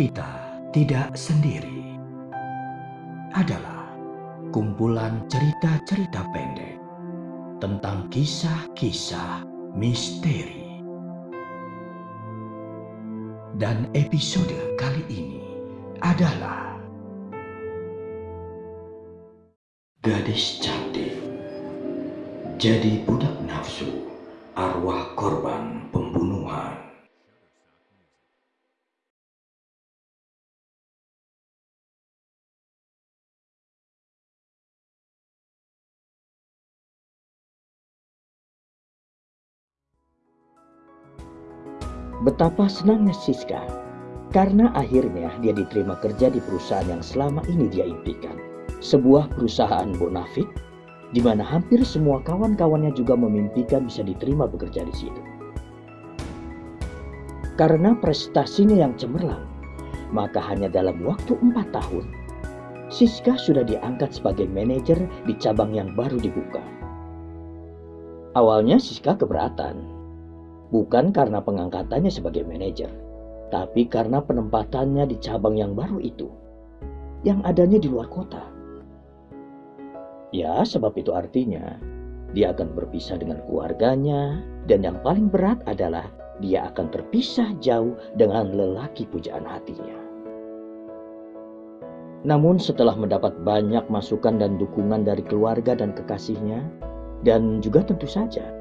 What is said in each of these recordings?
Kita tidak sendiri. Adalah kumpulan cerita-cerita pendek tentang kisah-kisah misteri. Dan episode kali ini adalah Gadis cantik jadi budak nafsu arwah korban pembunuhan. Betapa senangnya Siska karena akhirnya dia diterima kerja di perusahaan yang selama ini dia impikan. Sebuah perusahaan bonafit di mana hampir semua kawan-kawannya juga memimpikan bisa diterima bekerja di situ. Karena prestasinya yang cemerlang, maka hanya dalam waktu empat tahun, Siska sudah diangkat sebagai manajer di cabang yang baru dibuka. Awalnya Siska keberatan, bukan karena pengangkatannya sebagai manajer, tapi karena penempatannya di cabang yang baru itu, yang adanya di luar kota. Ya, sebab itu artinya dia akan berpisah dengan keluarganya, dan yang paling berat adalah dia akan terpisah jauh dengan lelaki pujaan hatinya. Namun setelah mendapat banyak masukan dan dukungan dari keluarga dan kekasihnya, dan juga tentu saja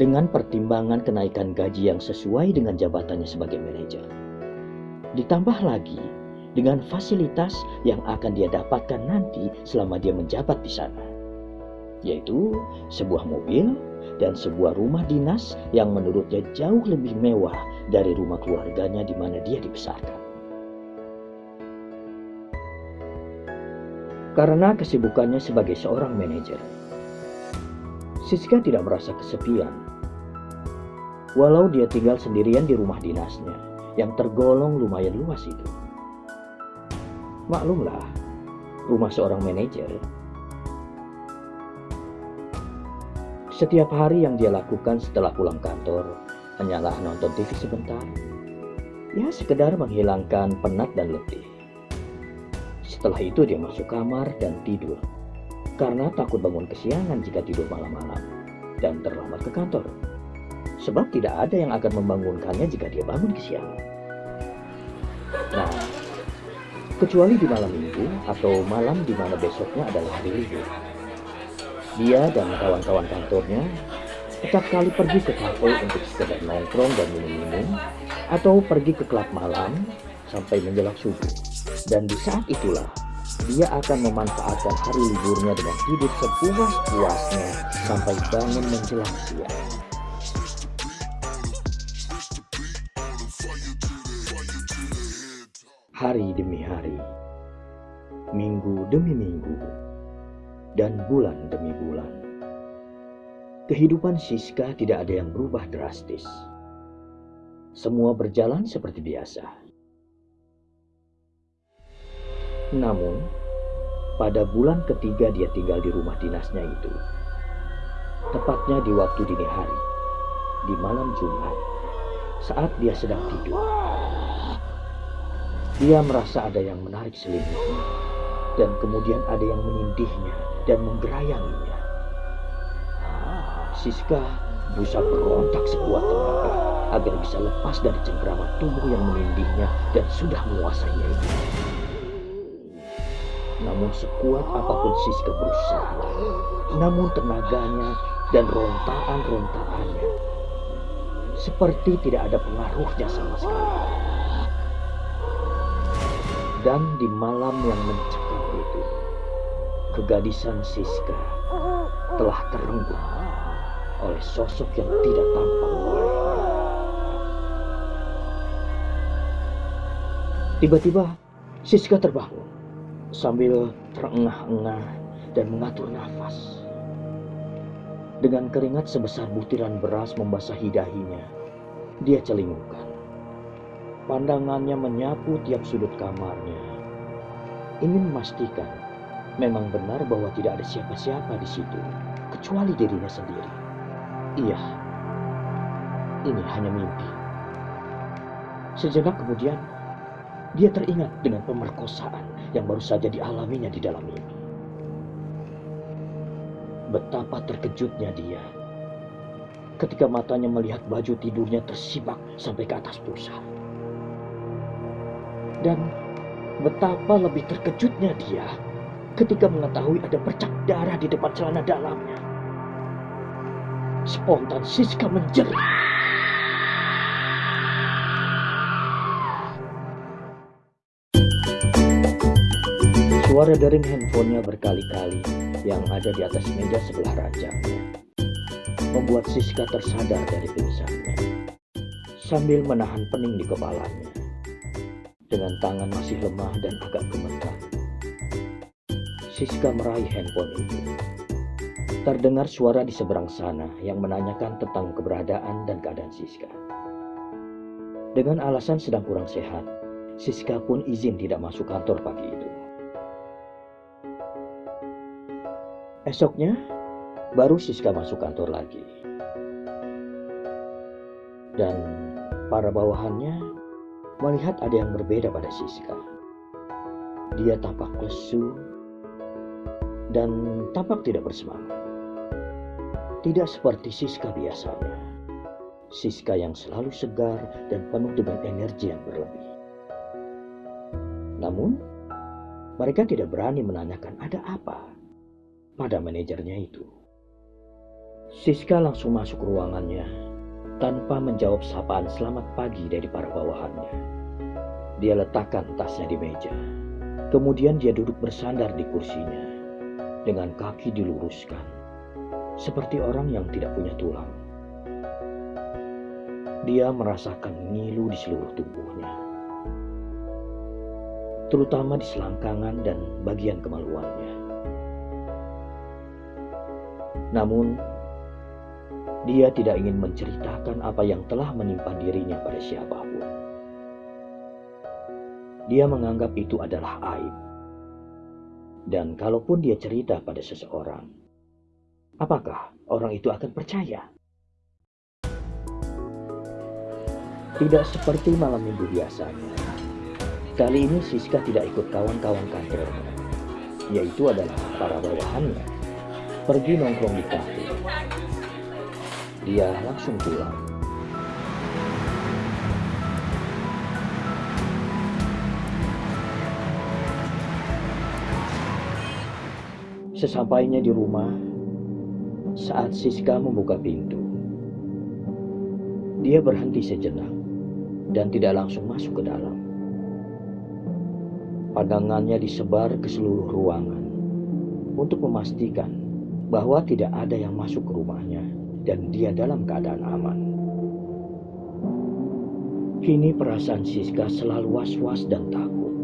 dengan pertimbangan kenaikan gaji yang sesuai dengan jabatannya sebagai manajer. Ditambah lagi dengan fasilitas yang akan dia dapatkan nanti selama dia menjabat di sana, yaitu sebuah mobil dan sebuah rumah dinas yang menurutnya jauh lebih mewah dari rumah keluarganya di mana dia dibesarkan. Karena kesibukannya sebagai seorang manajer, Siska tidak merasa kesepian. Walau dia tinggal sendirian di rumah dinasnya, yang tergolong lumayan luas itu. Maklumlah, rumah seorang manajer. Setiap hari yang dia lakukan setelah pulang kantor, hanyalah nonton TV sebentar. Ya, sekedar menghilangkan penat dan letih. Setelah itu dia masuk kamar dan tidur karena takut bangun kesiangan jika tidur malam-malam dan terlambat ke kantor. Sebab tidak ada yang akan membangunkannya jika dia bangun kesiangan. Nah, kecuali di malam minggu atau malam di mana besoknya adalah hari libur. Dia dan kawan-kawan kantornya setiap kali pergi ke kafe untuk sekedar nongkrong dan minum-minum atau pergi ke klub malam sampai menjelang subuh. Dan di saat itulah dia akan memanfaatkan hari liburnya dengan tidur sepuas-puasnya sampai bangun menjelang siang. Hari demi hari, minggu demi minggu, dan bulan demi bulan. Kehidupan Siska tidak ada yang berubah drastis. Semua berjalan seperti biasa. Namun, pada bulan ketiga dia tinggal di rumah dinasnya itu, tepatnya di waktu dini hari, di malam Jumat, saat dia sedang tidur. Dia merasa ada yang menarik selimutnya, dan kemudian ada yang menindihnya dan menggerayanginya. Siska berusaha berontak sekuat tenaga agar bisa lepas dari cengkraman tubuh yang menindihnya dan sudah menguasainya itu. Namun sekuat apa pun Siska berusaha, namun tenaganya dan rontaan-rontaannya seperti tidak ada pengaruhnya sama sekali. Dan di malam yang mencekam itu, kegadisan Siska telah terenggut oleh sosok yang tidak tampak. Tiba-tiba Siska terbangun sambil terengah-engah dan mengatur nafas. Dengan keringat sebesar butiran beras membasahi dahinya, dia celingukkan. Pandangannya menyapu tiap sudut kamarnya. Ingin memastikan memang benar bahwa tidak ada siapa-siapa di situ, kecuali dirinya sendiri. Iya, ini hanya mimpi. Sejenak kemudian, dia teringat dengan pemerkosaan yang baru saja dialaminya di dalam mimpi. Betapa terkejutnya dia ketika matanya melihat baju tidurnya tersibak sampai ke atas pusar. Dan betapa lebih terkejutnya dia ketika mengetahui ada bercak darah di depan celana dalamnya. Spontan Siska menjerit. Suara dering handphonenya berkali-kali yang ada di atas meja sebelah ranjangnya membuat Siska tersadar dari pingsannya sambil menahan pening di kepalanya dengan tangan masih lemah dan agak gemetar. Siska meraih handphone itu. Terdengar suara di seberang sana yang menanyakan tentang keberadaan dan keadaan Siska. Dengan alasan sedang kurang sehat, Siska pun izin tidak masuk kantor pagi itu. Esoknya, baru Siska masuk kantor lagi. Dan para bawahannya melihat ada yang berbeda pada Siska. Dia tampak lesu dan tampak tidak bersemangat. Tidak seperti Siska biasanya. Siska yang selalu segar dan penuh dengan energi yang berlebih. Namun, mereka tidak berani menanyakan ada apa pada manajernya itu. Siska langsung masuk ruangannya tanpa menjawab sapaan selamat pagi dari para bawahannya. Dia letakkan tasnya di meja. Kemudian dia duduk bersandar di kursinya dengan kaki diluruskan seperti orang yang tidak punya tulang. Dia merasakan ngilu di seluruh tubuhnya, terutama di selangkangan dan bagian kemaluannya. Namun, dia tidak ingin menceritakan apa yang telah menimpa dirinya pada siapa pun. Dia menganggap itu adalah aib. Dan kalaupun dia cerita pada seseorang, apakah orang itu akan percaya? Tidak seperti malam minggu biasanya. Kali ini Siska tidak ikut kawan-kawan kantornya, yaitu adalah para bawahannya pergi nongkrong di kafe. Dia langsung pulang. Sesampainya di rumah, saat Siska membuka pintu, dia berhenti sejenak dan tidak langsung masuk ke dalam. Pandangannya disebar ke seluruh ruangan untuk memastikan bahwa tidak ada yang masuk ke rumahnya dan dia dalam keadaan aman. Kini perasaan Siska selalu was-was dan takut.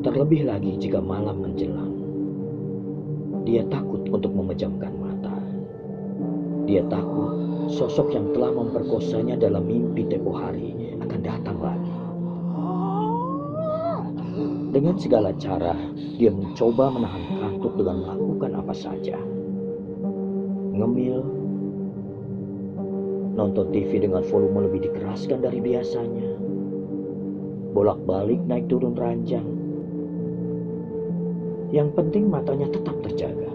Terlebih lagi jika malam menjelang. Dia takut untuk memejamkan mata. Dia takut sosok yang telah memperkosanya dalam mimpi tempo hari akan datang lagi. Dengan segala cara, dia mencoba menahan kantuk dengan melakukan apa saja ngemil, nonton TV dengan volume lebih dikeraskan dari biasanya, bolak-balik naik turun ranjang. Yang penting matanya tetap terjaga.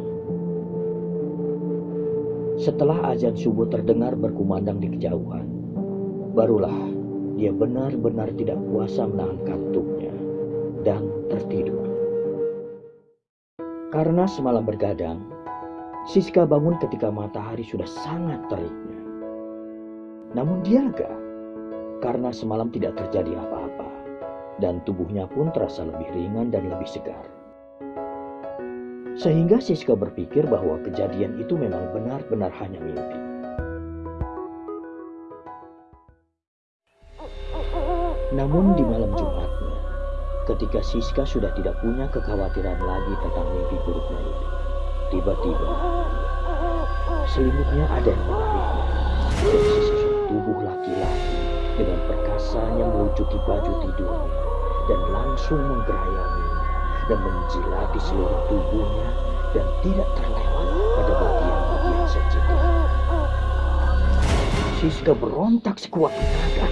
Setelah azan subuh terdengar berkumandang di kejauhan, barulah dia benar-benar tidak kuasa menahan kantuknya dan tertidur. Karena semalam bergadang, Siska bangun ketika matahari sudah sangat teriknya. Namun dia lega karena semalam tidak terjadi apa-apa dan tubuhnya pun terasa lebih ringan dan lebih segar. Sehingga Siska berpikir bahwa kejadian itu memang benar-benar hanya mimpi. Namun di malam Jumatnya, ketika Siska sudah tidak punya kekhawatiran lagi tentang mimpi buruknya itu, Tiba-tiba, selimutnya ada yang menariknya dari sesosok tubuh laki-laki dengan perkasanya melucuti baju tidurnya dan langsung menggerayanginya dan menjilati seluruh tubuhnya dan tidak terlewat pada bagian-bagian sensitif. Siska berontak sekuat tenaga,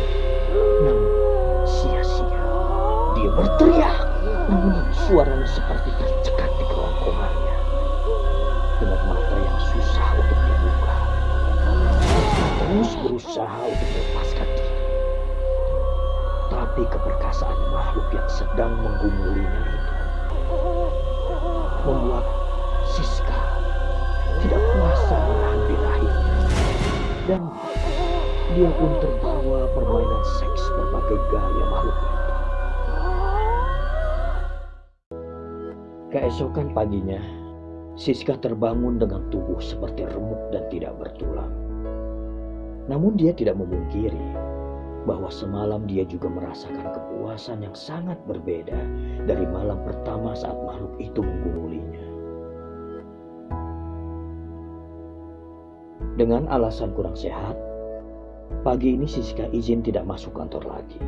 namun sia-sia. Dia berteriak, namun suaranya seperti tercekat terus berusaha untuk melepaskan diri. Tapi keperkasaan makhluk yang sedang menggumulinya itu membuat Siska tidak kuasa menahan birahinya. Dan dia pun terbawa permainan seks berbagai gaya makhluk itu. Keesokan paginya, Siska terbangun dengan tubuh seperti remuk dan tidak bertulang. Namun dia tidak memungkiri bahwa semalam dia juga merasakan kepuasan yang sangat berbeda dari malam pertama saat makhluk itu menggumulinya. Dengan alasan kurang sehat, pagi ini Siska izin tidak masuk kantor lagi.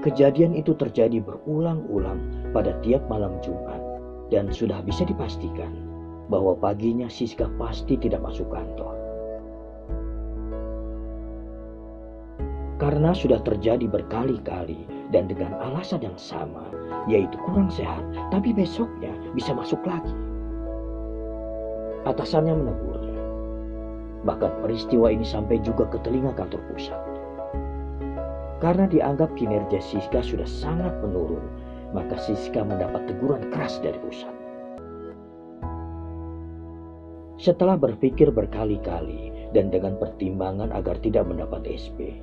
Kejadian itu terjadi berulang-ulang pada tiap malam Jumat dan sudah bisa dipastikan bahwa paginya Siska pasti tidak masuk kantor. Karena sudah terjadi berkali-kali dan dengan alasan yang sama, yaitu kurang sehat, tapi besoknya bisa masuk lagi. Atasannya menegurnya. Bahkan peristiwa ini sampai juga ke telinga kantor pusat. Karena dianggap kinerja Siska sudah sangat menurun, maka Siska mendapat teguran keras dari pusat. Setelah berpikir berkali-kali dan dengan pertimbangan agar tidak mendapat SP,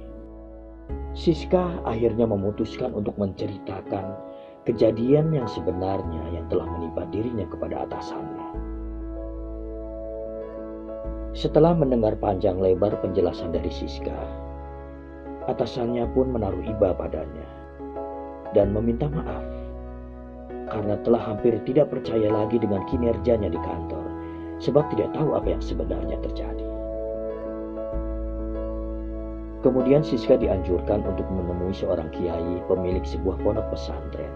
Siska akhirnya memutuskan untuk menceritakan kejadian yang sebenarnya yang telah menimpa dirinya kepada atasannya. Setelah mendengar panjang lebar penjelasan dari Siska, atasannya pun menaruh iba padanya dan meminta maaf karena telah hampir tidak percaya lagi dengan kinerjanya di kantor sebab tidak tahu apa yang sebenarnya terjadi. Kemudian Siska dianjurkan untuk menemui seorang kiai pemilik sebuah pondok pesantren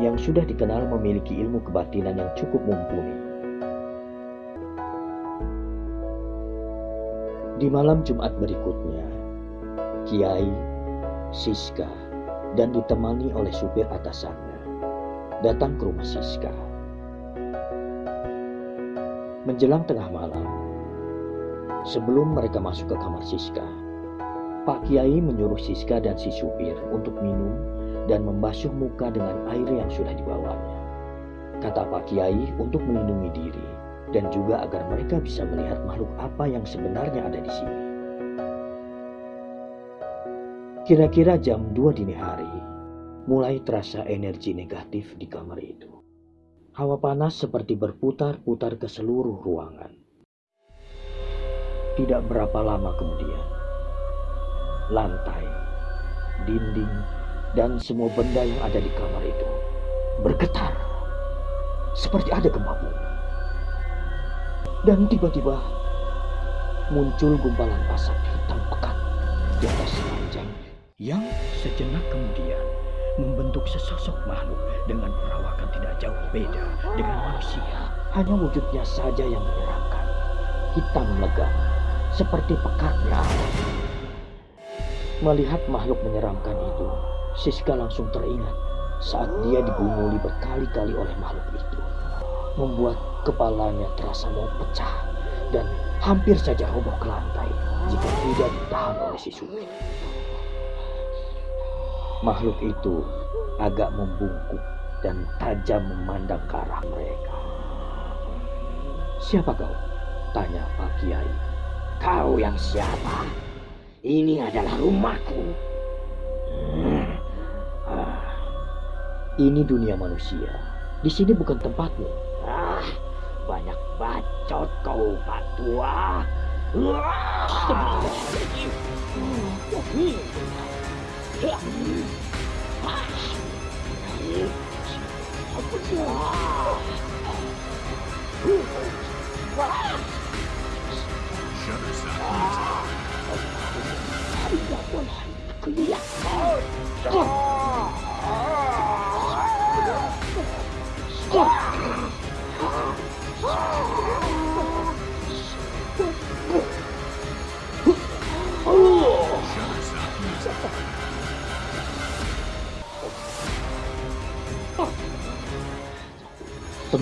yang sudah dikenal memiliki ilmu kebatinan yang cukup mumpuni. Di malam Jumat berikutnya, Kiai, Siska, dan ditemani oleh supir atasannya datang ke rumah Siska. Menjelang tengah malam, sebelum mereka masuk ke kamar Siska, Pak Kiai menyuruh Siska dan si supir untuk minum dan membasuh muka dengan air yang sudah dibawanya. Kata Pak Kiai untuk melindungi diri dan juga agar mereka bisa melihat makhluk apa yang sebenarnya ada di sini. Kira-kira jam 2 dini hari, mulai terasa energi negatif di kamar itu. Hawa panas seperti berputar-putar ke seluruh ruangan. Tidak berapa lama kemudian, lantai, dinding, dan semua benda yang ada di kamar itu bergetar seperti ada gempa bumi. Dan tiba-tiba muncul gumpalan asap hitam pekat di atas ranjang yang sejenak kemudian membentuk sesosok makhluk dengan perawakan tidak jauh beda dengan manusia. Hanya wujudnya saja yang menyeramkan. Hitam legam, seperti awan. Melihat makhluk menyeramkan itu, Siska langsung teringat saat dia digumuli berkali-kali oleh makhluk itu. Membuat kepalanya terasa mau pecah dan hampir saja roboh ke lantai jika tidak ditahan oleh si supir. Makhluk itu agak membungkuk dan tajam memandang ke arah mereka. Siapa kau? Tanya Pak Kiai. Kau yang siapa? Ini adalah rumahku. Ah, ini dunia manusia. Di sini bukan tempatmu. Ah, banyak bacot kau, Pak Tua. Oh!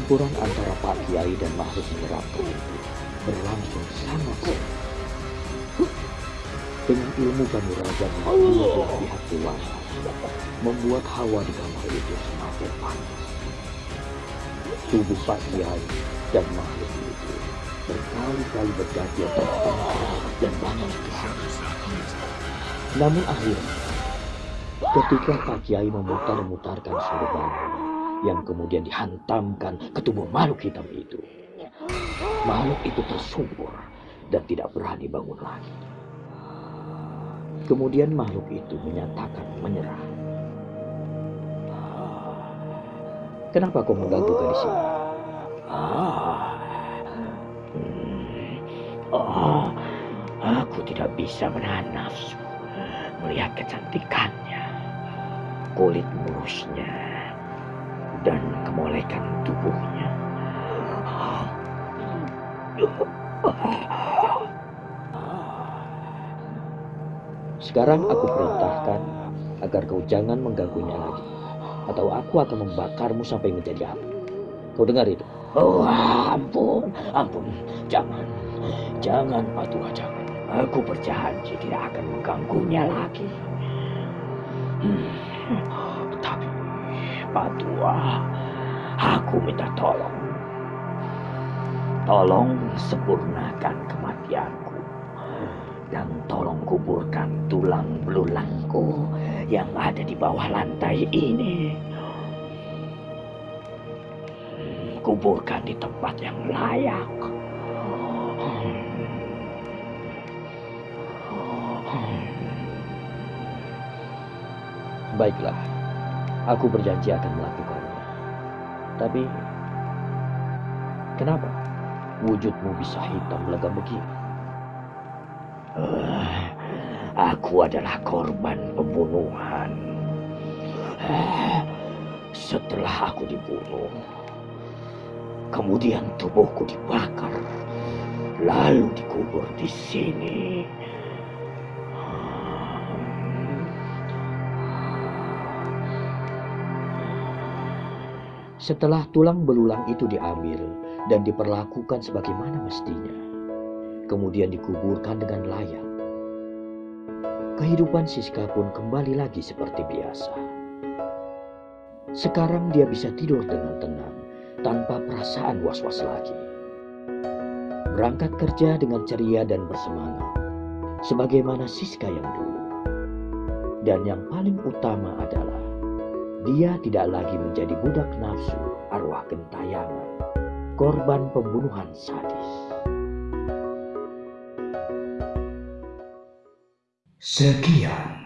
Pertempuran antara Pak Kiai dan makhluk menyeramkan itu berlangsung sangat sengit. Dengan ilmu kanuragan yang dua pihak dewasa, membuat hawa di kamar itu semakin panas. Tubuh Pak Kiai dan makhluk itu berkali-kali bertengkar dan banyak Namun akhirnya, ketika Pak Kiai memutar-mutarkan sorban yang kemudian dihantamkan ke tubuh makhluk hitam itu, makhluk itu tersungkur dan tidak berani bangun lagi. Kemudian makhluk itu menyatakan menyerah. Kenapa kau mengganggu di sini? Oh, aku tidak bisa menahan nafsu melihat kecantikannya, kulit mulusnya, dan kemolekan tubuhnya. Sekarang aku perintahkan agar kau jangan mengganggunya lagi. Atau aku akan membakarmu sampai menjadi api. Kau dengar itu? Oh, ampun, ampun. Jangan, jangan Patua, jangan. Aku berjanji tidak akan mengganggunya lagi. Hmm, Patua, aku minta tolong. Tolong sempurnakan kematianku. Dan tolong kuburkan tulang belulangku yang ada di bawah lantai ini. Kuburkan di tempat yang layak. Baiklah, aku berjanji akan melakukannya. Tapi, kenapa wujudmu bisa hitam legam begini? Eh, Aku adalah korban pembunuhan. Eh, Setelah aku dibunuh, kemudian tubuhku dibakar, lalu dikubur di sini. Setelah tulang belulang itu diambil dan diperlakukan sebagaimana mestinya, kemudian dikuburkan dengan layak, kehidupan Siska pun kembali lagi seperti biasa. Sekarang dia bisa tidur dengan tenang, tanpa perasaan was-was lagi. Berangkat kerja dengan ceria dan bersemangat, sebagaimana Siska yang dulu. Dan yang paling utama adalah, dia tidak lagi menjadi budak nafsu arwah gentayangan, korban pembunuhan sadis. Sekian